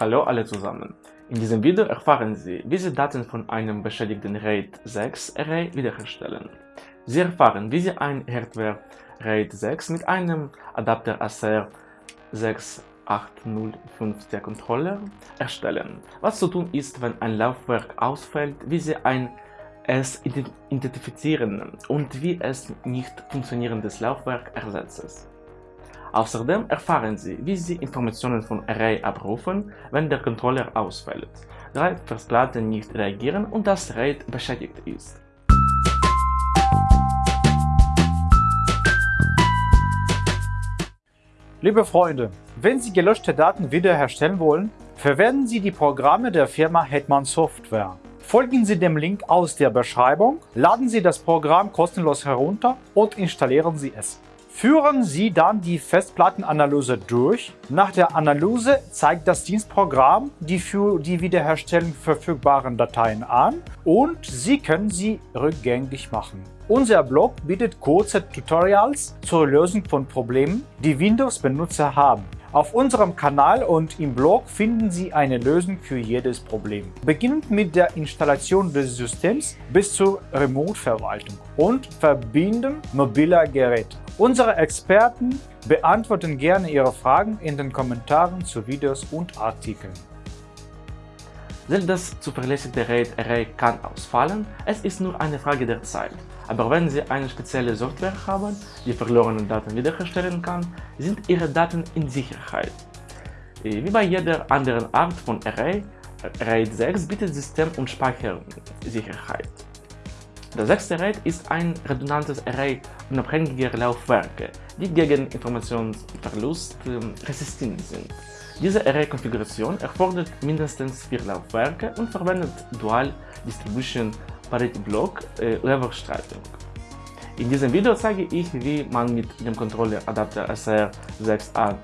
Hallo alle zusammen. In diesem Video erfahren Sie, wie Sie Daten von einem beschädigten RAID 6 Array wiederherstellen. Sie erfahren, wie Sie ein Hardware RAID 6 mit einem Adapter ACR 6805 Controller erstellen. Was zu tun ist, wenn ein Laufwerk ausfällt, wie Sie ein es identifizieren und wie es nicht funktionierendes Laufwerk ersetzt. Außerdem erfahren Sie, wie Sie Informationen von Array abrufen, wenn der Controller ausfällt, drei Festplatten nicht reagieren und das RAID beschädigt ist. Liebe Freunde, wenn Sie gelöschte Daten wiederherstellen wollen, verwenden Sie die Programme der Firma Hetman Software. Folgen Sie dem Link aus der Beschreibung, laden Sie das Programm kostenlos herunter und installieren Sie es. Führen Sie dann die Festplattenanalyse durch. Nach der Analyse zeigt das Dienstprogramm die für die Wiederherstellung verfügbaren Dateien an und Sie können sie rückgängig machen. Unser Blog bietet kurze Tutorials zur Lösung von Problemen, die Windows-Benutzer haben. Auf unserem Kanal und im Blog finden Sie eine Lösung für jedes Problem. Beginnend mit der Installation des Systems bis zur Remote-Verwaltung und Verbinden mobiler Geräte. Unsere Experten beantworten gerne Ihre Fragen in den Kommentaren zu Videos und Artikeln. Selbst das zuverlässige RAID-Array kann ausfallen, es ist nur eine Frage der Zeit. Aber wenn Sie eine spezielle Software haben, die verlorene Daten wiederherstellen kann, sind Ihre Daten in Sicherheit. Wie bei jeder anderen Art von Array, RAID 6 bietet System- und Speichersicherheit. Das sechste RAID ist ein redundantes Array unabhängiger Laufwerke, die gegen Informationsverlust resistent sind. Diese Array-Konfiguration erfordert mindestens vier Laufwerke und verwendet Dual Distribution Parity Block äh, Leverstreitung. In diesem Video zeige ich, wie man mit dem Controller Adapter SR6805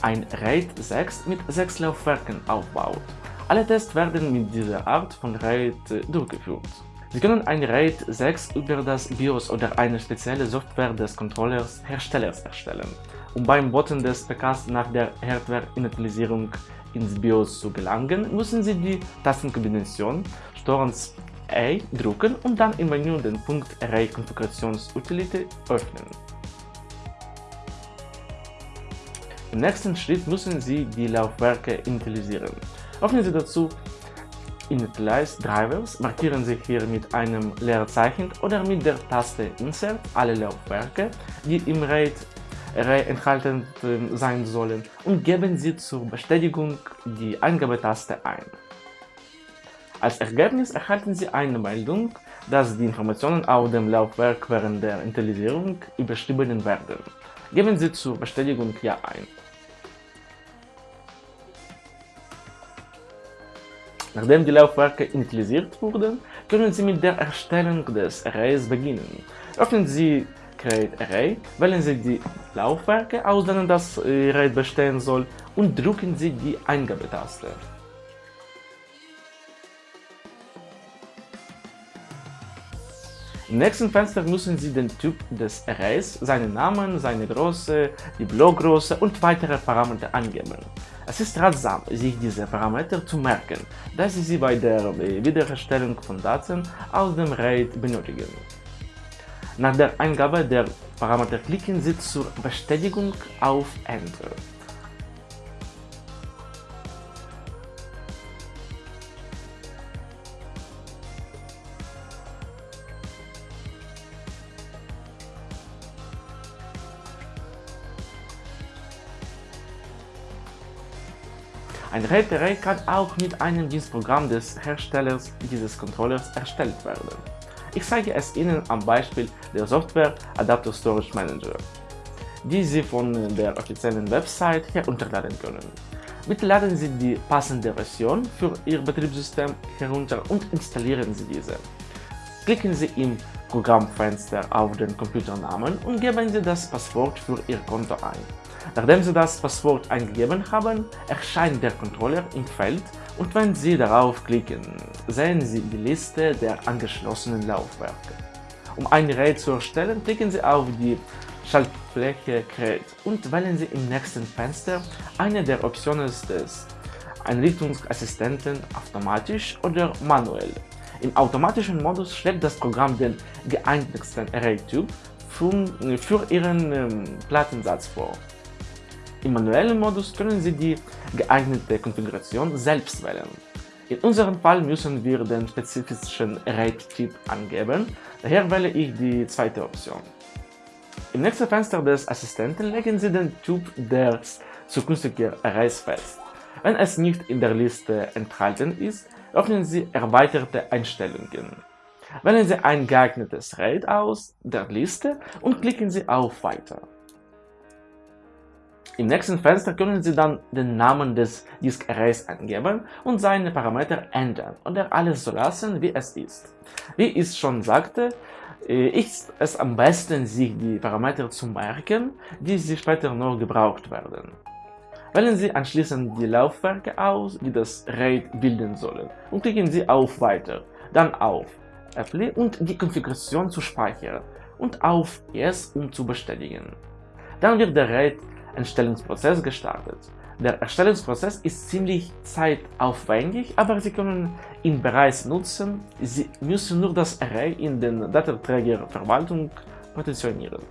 ein RAID 6 mit 6 Laufwerken aufbaut. Alle Tests werden mit dieser Art von RAID äh, durchgeführt. Sie können ein RAID 6 über das BIOS oder eine spezielle Software des Controllers Herstellers erstellen um beim Booten des PKs nach der Hardware-Initialisierung ins BIOS zu gelangen, müssen Sie die Tastenkombination STORENS A drücken und dann im Menü den Punkt Array Konfigurations-Utility öffnen. Im nächsten Schritt müssen Sie die Laufwerke initialisieren. Öffnen Sie dazu Initialize Drivers, markieren Sie hier mit einem Leerzeichen oder mit der Taste Insert alle Laufwerke, die im RAID enthalten sein sollen und geben Sie zur Bestätigung die Eingabetaste ein. Als Ergebnis erhalten Sie eine Meldung, dass die Informationen auf dem Laufwerk während der Initialisierung überschrieben werden. Geben Sie zur Bestätigung Ja ein. Nachdem die Laufwerke initialisiert wurden, können Sie mit der Erstellung des Arrays beginnen. Öffnen Sie Create Array, wählen Sie die Laufwerke aus, denen das Array bestehen soll und drücken Sie die Eingabetaste. Im nächsten Fenster müssen Sie den Typ des Arrays, seinen Namen, seine Größe, die Blockgröße und weitere Parameter angeben. Es ist ratsam, sich diese Parameter zu merken, da Sie sie bei der Wiederherstellung von Daten aus dem RAID benötigen. Nach der Eingabe der Parameter klicken Sie zur Bestätigung auf Enter. Ein RAID-Array kann auch mit einem Dienstprogramm des Herstellers dieses Controllers erstellt werden. Ich zeige es Ihnen am Beispiel der Software Adapter Storage Manager, die Sie von der offiziellen Website herunterladen können. Bitte laden Sie die passende Version für Ihr Betriebssystem herunter und installieren Sie diese. Klicken Sie im Programmfenster auf den Computernamen und geben Sie das Passwort für Ihr Konto ein. Nachdem Sie das Passwort eingegeben haben, erscheint der Controller im Feld und wenn Sie darauf klicken, sehen Sie die Liste der angeschlossenen Laufwerke. Um ein RAID zu erstellen, klicken Sie auf die Schaltfläche kreiert und wählen Sie im nächsten Fenster eine der Optionen des Einrichtungsassistenten automatisch oder manuell. Im automatischen Modus schlägt das Programm den geeignetsten Array-Typ für Ihren ähm, Plattensatz vor. Im manuellen Modus können Sie die geeignete Konfiguration selbst wählen. In unserem Fall müssen wir den spezifischen RAID-Typ angeben, daher wähle ich die zweite Option. Im nächsten Fenster des Assistenten legen Sie den Typ des zukünftigen Arrays fest. Wenn es nicht in der Liste enthalten ist, öffnen Sie Erweiterte Einstellungen. Wählen Sie ein geeignetes RAID aus der Liste und klicken Sie auf Weiter. Im nächsten Fenster können Sie dann den Namen des Disk Arrays eingeben und seine Parameter ändern oder alles so lassen, wie es ist. Wie ich schon sagte, äh, ist es am besten, sich die Parameter zu merken, die Sie später noch gebraucht werden. Wählen Sie anschließend die Laufwerke aus, die das RAID bilden sollen und klicken Sie auf Weiter, dann auf Apply und die Konfiguration zu speichern und auf Yes, um zu bestätigen. Dann wird der RAID Erstellungsprozess gestartet. Der Erstellungsprozess ist ziemlich zeitaufwendig, aber Sie können ihn bereits nutzen. Sie müssen nur das Array in den Datenträgerverwaltung positionieren.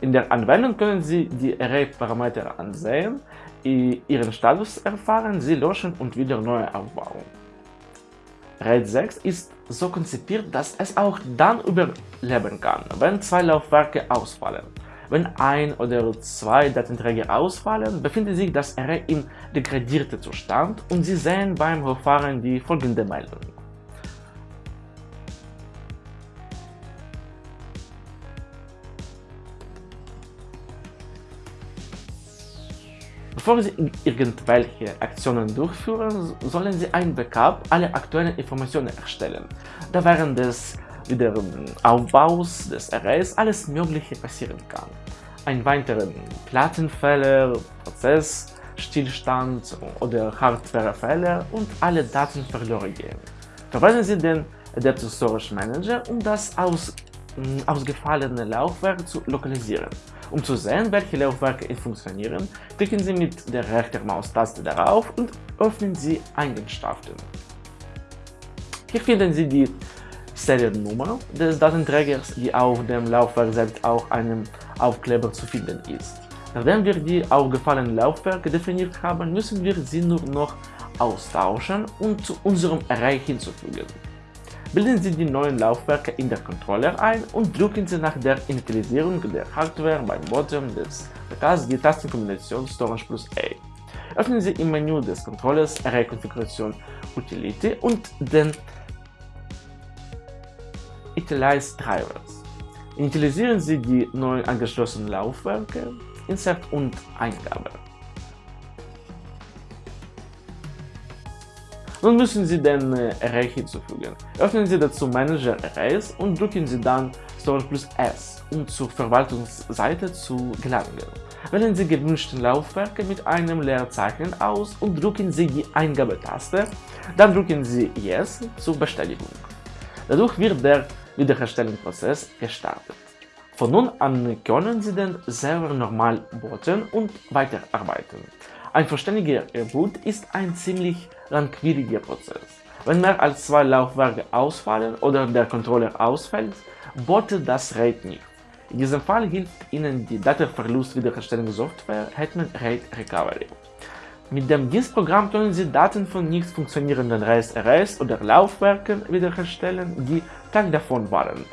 In der Anwendung können Sie die Array-Parameter ansehen, ihren Status erfahren, sie löschen und wieder neu aufbauen. RAID 6 ist so konzipiert, dass es auch dann überleben kann, wenn zwei Laufwerke ausfallen. Wenn ein oder zwei Datenträger ausfallen, befindet sich das Array im degradierten Zustand und Sie sehen beim Hochfahren die folgende Meldung. Bevor Sie irgendwelche Aktionen durchführen, sollen Sie ein Backup aller aktuellen Informationen erstellen. Da während des Wiederaufbaus des Arrays alles Mögliche passieren kann. Ein weiterer Plattenfehler, Prozessstillstand oder Hardwarefehler und alle Daten verloren gehen. Verweisen Sie den Adaptive Storage Manager, um das aus, ausgefallene Laufwerk zu lokalisieren. Um zu sehen, welche Laufwerke funktionieren, klicken Sie mit der rechten Maustaste darauf und öffnen Sie Eigenschaften. Hier finden Sie die Seriennummer des Datenträgers, die auf dem Laufwerk selbst auch einem Aufkleber zu finden ist. Nachdem wir die aufgefallenen Laufwerke definiert haben, müssen wir sie nur noch austauschen und zu unserem Array hinzufügen. Bilden Sie die neuen Laufwerke in der Controller ein und drücken Sie nach der Initialisierung der Hardware beim Bottom des PKs die Tastenkombination Storage plus A. Öffnen Sie im Menü des Controllers Array Konfiguration Utility und den Italize Drivers. Initialisieren Sie die neu angeschlossenen Laufwerke, Insert und Eingabe. Nun müssen Sie den äh, Array hinzufügen. Öffnen Sie dazu Manager Arrays und drücken Sie dann Storage plus S, um zur Verwaltungsseite zu gelangen. Wählen Sie gewünschten Laufwerke mit einem Leerzeichen aus und drücken Sie die Eingabetaste, dann drücken Sie Yes zur Bestätigung. Dadurch wird der Wiederherstellungsprozess gestartet. Von nun an können Sie den Server normal booten und weiterarbeiten. Ein vollständiger Reboot ist ein ziemlich langwieriger Prozess. Wenn mehr als zwei Laufwerke ausfallen oder der Controller ausfällt, bootet das RAID nicht. In diesem Fall hilft Ihnen die Datenverlust-Wiederherstellungssoftware Hetman RAID Recovery. Mit dem Dienstprogramm können Sie Daten von nicht funktionierenden RAID-Arrays oder Laufwerken wiederherstellen, die Tag davon waren.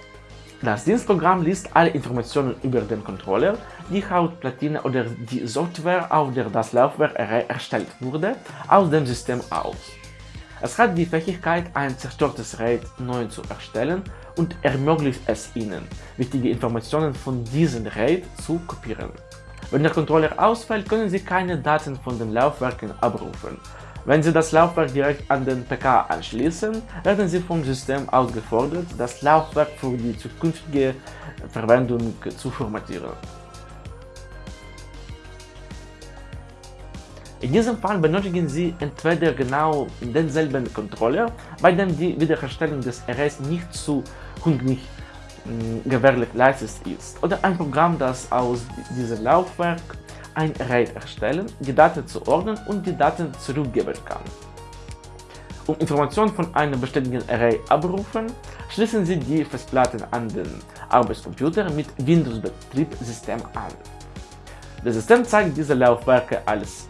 Das Dienstprogramm liest alle Informationen über den Controller, die Hauptplatine oder die Software, auf der das Laufwerk erstellt wurde, aus dem System aus. Es hat die Fähigkeit, ein zerstörtes RAID neu zu erstellen und ermöglicht es Ihnen, wichtige Informationen von diesem RAID zu kopieren. Wenn der Controller ausfällt, können Sie keine Daten von den Laufwerken abrufen. Wenn Sie das Laufwerk direkt an den PK anschließen, werden Sie vom System aufgefordert, das Laufwerk für die zukünftige Verwendung zu formatieren. In diesem Fall benötigen Sie entweder genau denselben Controller, bei dem die Wiederherstellung des Arrays nicht zu mh, gewährleistet ist oder ein Programm, das aus diesem Laufwerk ein RAID erstellen, die Daten zuordnen und die Daten zurückgeben kann. Um Informationen von einem bestätigten Array abrufen, schließen Sie die Festplatten an den Arbeitscomputer mit Windows-Betriebssystem an. Das System zeigt diese Laufwerke als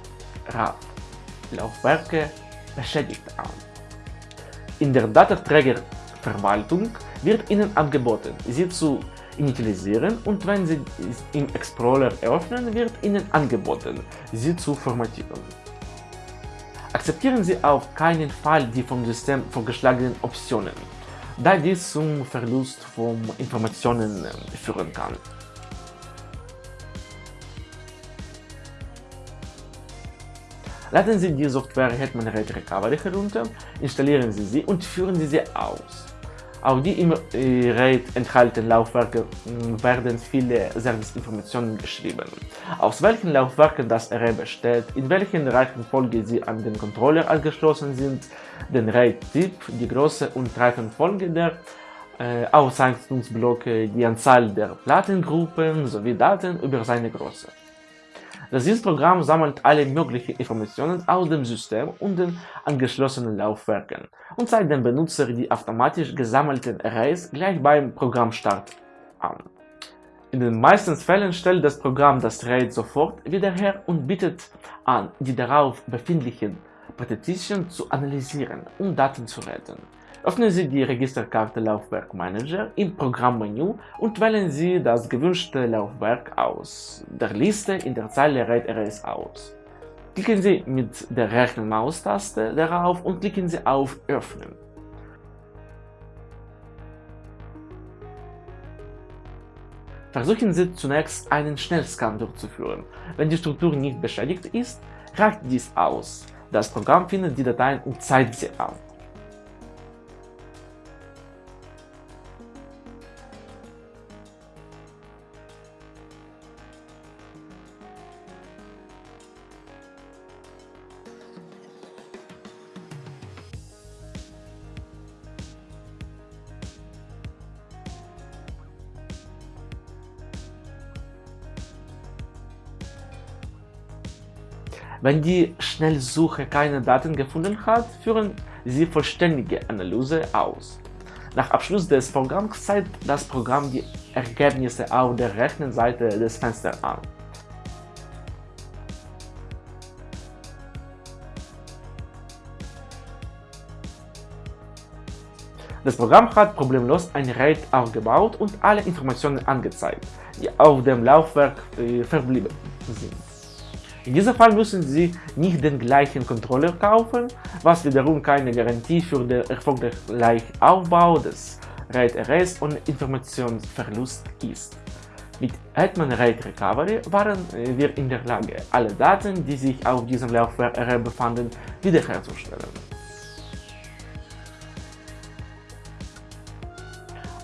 RAV Laufwerke beschädigt an. In der Datenträgerverwaltung wird Ihnen angeboten, sie zu initialisieren und wenn Sie im Explorer eröffnen, wird Ihnen angeboten, sie zu formatieren. Akzeptieren Sie auf keinen Fall die vom System vorgeschlagenen Optionen, da dies zum Verlust von Informationen führen kann. Laden Sie die Software Hetman RAID Recovery herunter, installieren Sie sie und führen Sie sie aus. Auch die im RAID enthaltenen Laufwerke werden viele Serviceinformationen geschrieben. Aus welchen Laufwerken das Array besteht, in welchen Reihenfolge sie an den Controller angeschlossen sind, den RAID-Typ, die Größe und Reihenfolge der äh, Auszeichnungsblöcke, die Anzahl der Plattengruppen sowie Daten über seine Größe. Das Dienstprogramm sammelt alle möglichen Informationen aus dem System und den angeschlossenen Laufwerken und zeigt dem Benutzer die automatisch gesammelten Arrays gleich beim Programmstart an. In den meisten Fällen stellt das Programm das RAID sofort wieder her und bietet an, die darauf befindlichen Partitionen zu analysieren, um Daten zu retten. Öffnen Sie die Registerkarte Laufwerk Manager im Programmmenü und wählen Sie das gewünschte Laufwerk aus der Liste in der Zeile RAID Arrays aus. Klicken Sie mit der rechten Maustaste darauf und klicken Sie auf Öffnen. Versuchen Sie zunächst einen Schnellscan durchzuführen. Wenn die Struktur nicht beschädigt ist, reicht dies aus. Das Programm findet die Dateien und zeigt sie an. Wenn die Schnellsuche keine Daten gefunden hat, führen Sie vollständige Analyse aus. Nach Abschluss des Programms zeigt das Programm die Ergebnisse auf der rechten Seite des Fensters an. Das Programm hat problemlos ein RAID aufgebaut und alle Informationen angezeigt, die auf dem Laufwerk äh, verblieben sind. In diesem Fall müssen Sie nicht den gleichen Controller kaufen, was wiederum keine Garantie für den erfolgreichen Aufbau des RAID Arrays und Informationsverlust ist. Mit Hetman RAID Recovery waren wir in der Lage, alle Daten, die sich auf diesem Laufwerk befanden, wiederherzustellen.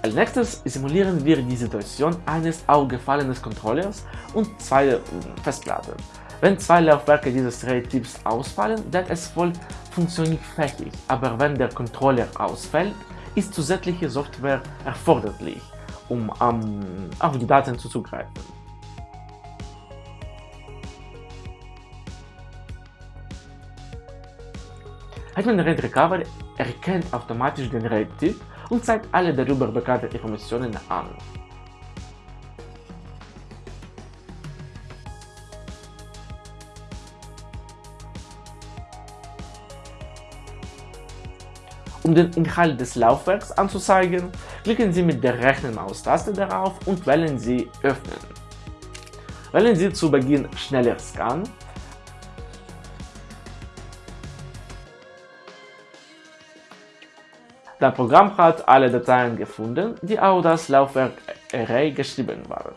Als nächstes simulieren wir die Situation eines aufgefallenen Controllers und zwei Festplatten. Wenn zwei Laufwerke dieses RAID-Typs ausfallen, dann es wohl funktionsfähig, aber wenn der Controller ausfällt, ist zusätzliche Software erforderlich, um um, auf die Daten zuzugreifen. Hetman RAID Recovery erkennt automatisch den RAID-Typ und zeigt alle darüber bekannten Informationen an. Um den Inhalt des Laufwerks anzuzeigen, klicken Sie mit der rechten Maustaste darauf und wählen Sie Öffnen. Wählen Sie zu Beginn Schneller Scan Das Programm hat alle Dateien gefunden, die auf das Laufwerk Array geschrieben waren.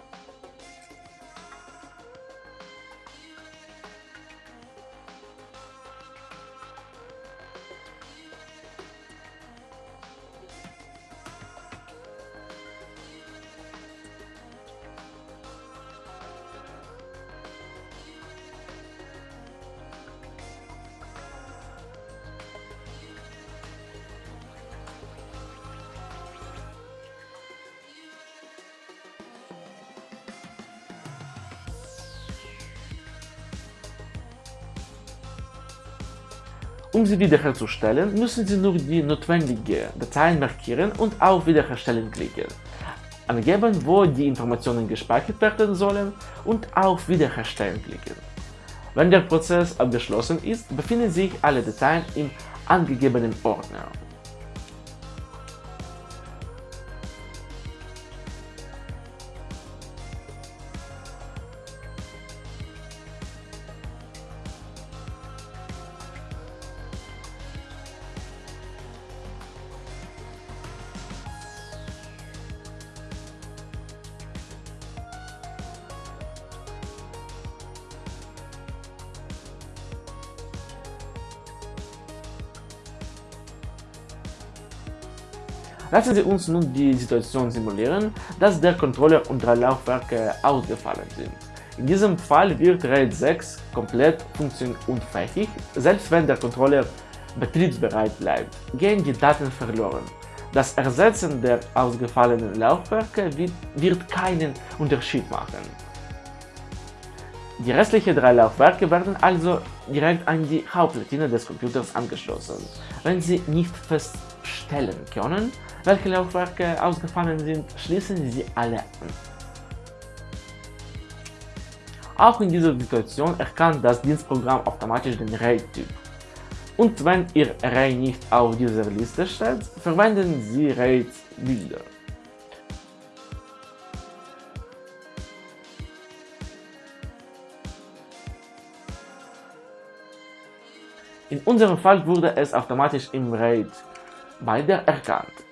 Um sie wiederherzustellen, müssen Sie nur die notwendigen Dateien markieren und auf Wiederherstellen klicken, angeben, wo die Informationen gespeichert werden sollen und auf Wiederherstellen klicken. Wenn der Prozess abgeschlossen ist, befinden sich alle Dateien im angegebenen Ordner. Lassen Sie uns nun die Situation simulieren, dass der Controller und drei Laufwerke ausgefallen sind. In diesem Fall wird RAID 6 komplett funktionsunfähig, selbst wenn der Controller betriebsbereit bleibt, gehen die Daten verloren. Das Ersetzen der ausgefallenen Laufwerke wird keinen Unterschied machen. Die restlichen drei Laufwerke werden also direkt an die Hauptplatine des Computers angeschlossen. Wenn Sie nicht feststellen können, welche Laufwerke ausgefallen sind, schließen Sie alle an. Auch in dieser Situation erkannt das Dienstprogramm automatisch den RAID-Typ. Und wenn Ihr Array nicht auf dieser Liste steht, verwenden Sie RAID-Bilder. In unserem Fall wurde es automatisch im RAID beider erkannt.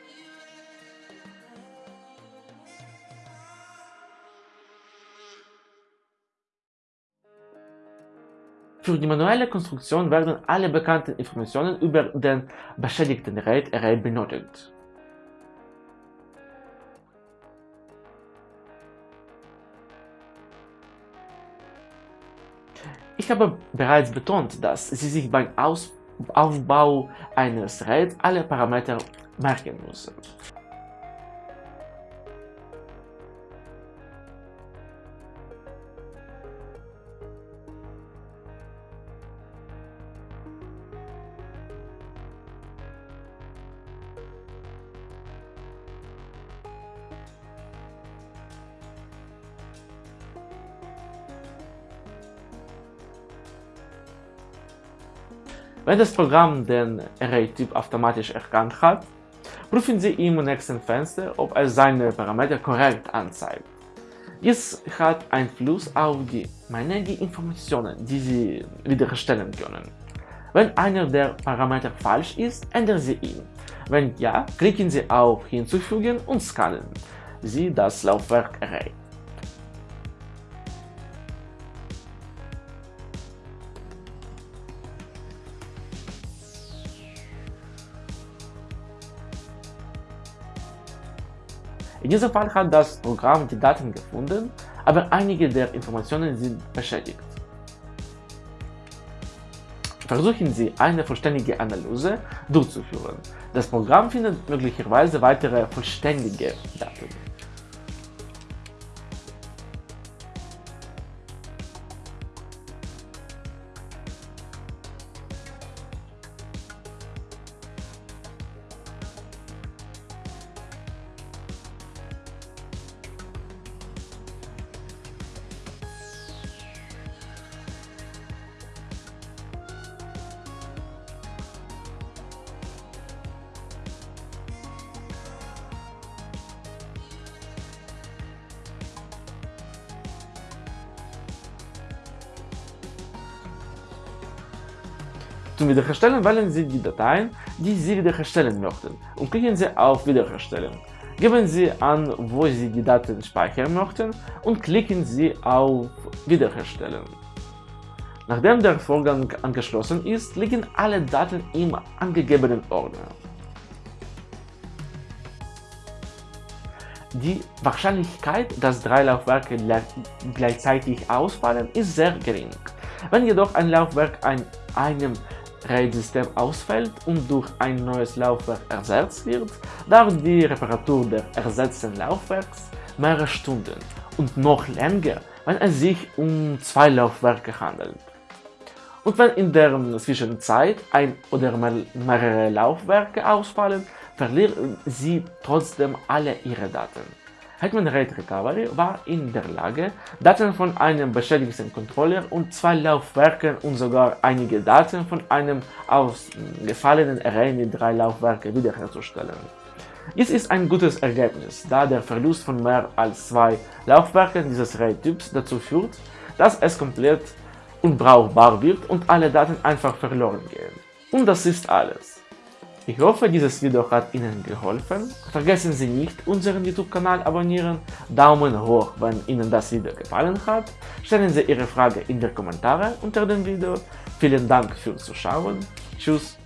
Für die manuelle Konstruktion werden alle bekannten Informationen über den beschädigten RAID-Array benötigt. Ich habe bereits betont, dass Sie sich beim Aus Aufbau eines RAID alle Parameter merken müssen. Wenn das Programm den Array-Typ automatisch erkannt hat, prüfen Sie im nächsten Fenster, ob es seine Parameter korrekt anzeigt. Dies hat Einfluss auf die Menge Informationen, die Sie wiederherstellen können. Wenn einer der Parameter falsch ist, ändern Sie ihn. Wenn ja, klicken Sie auf Hinzufügen und scannen Sie das Laufwerk Array. In diesem Fall hat das Programm die Daten gefunden, aber einige der Informationen sind beschädigt. Versuchen Sie, eine vollständige Analyse durchzuführen. Das Programm findet möglicherweise weitere vollständige Daten. Zum Wiederherstellen wählen Sie die Dateien, die Sie wiederherstellen möchten und klicken Sie auf Wiederherstellen. Geben Sie an, wo Sie die Daten speichern möchten und klicken Sie auf Wiederherstellen. Nachdem der Vorgang angeschlossen ist, liegen alle Daten im angegebenen Ordner. Die Wahrscheinlichkeit, dass drei Laufwerke gleichzeitig ausfallen, ist sehr gering. Wenn jedoch ein Laufwerk an einem RAID-System ausfällt und durch ein neues Laufwerk ersetzt wird, dauert die Reparatur des ersetzten Laufwerks mehrere Stunden und noch länger, wenn es sich um zwei Laufwerke handelt. Und wenn in der Zwischenzeit ein oder mehrere Laufwerke ausfallen, verlieren Sie trotzdem alle Ihre Daten. Hetman RAID Recovery war in der Lage, Daten von einem beschädigten Controller und zwei Laufwerken und sogar einige Daten von einem ausgefallenen Array mit drei Laufwerken wiederherzustellen. Dies ist ein gutes Ergebnis, da der Verlust von mehr als zwei Laufwerken dieses RAID-Typs dazu führt, dass es komplett unbrauchbar wird und alle Daten einfach verloren gehen. Und das ist alles. Ich hoffe, dieses Video hat Ihnen geholfen. Vergessen Sie nicht, unseren YouTube-Kanal abonnieren, Daumen hoch, wenn Ihnen das Video gefallen hat, stellen Sie Ihre Frage in die Kommentare unter dem Video. Vielen Dank fürs Zuschauen. Tschüss.